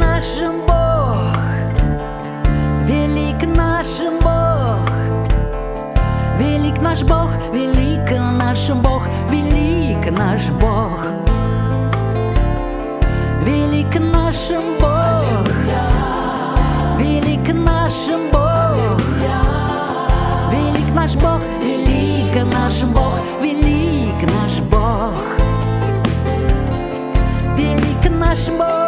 нашим Бог, велик нашим Бог, велик наш Бог, велик наш Бог, велик наш Бог, велик нашим Бог, велик нашим Бог, велик наш Бог, велик наш Бог, велик наш Бог, велик наш Бог.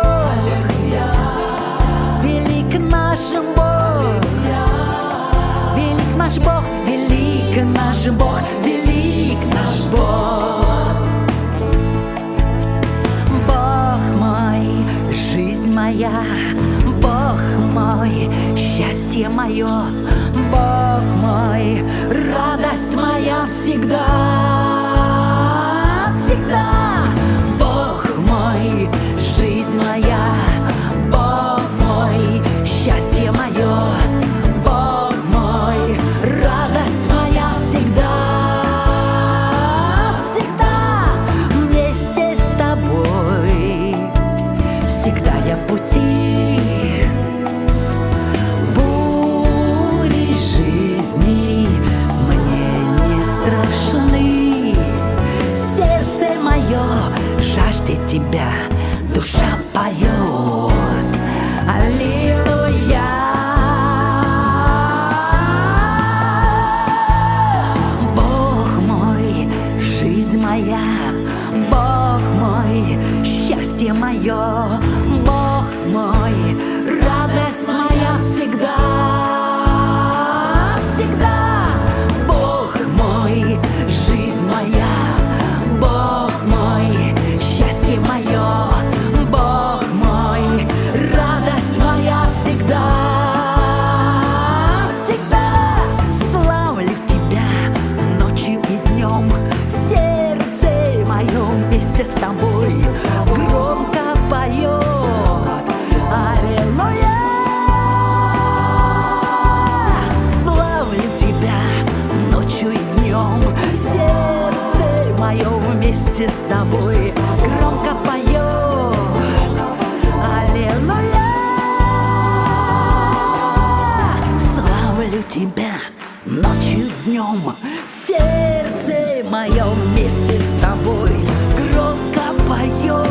Наш Бог, велик наш Бог, велик наш Бог. Бог мой, жизнь моя, Бог мой, счастье мое, Бог мой, радость моя всегда. Тебя Душа поет. Аллилуйя. Бог мой, жизнь моя, Бог мой, счастье мое, Бог мой, радость моя вместе с тобой громко поет. Аллилуйя! Славлю тебя ночью днем, сердце мое вместе с тобой громко поет.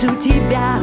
вижу тебя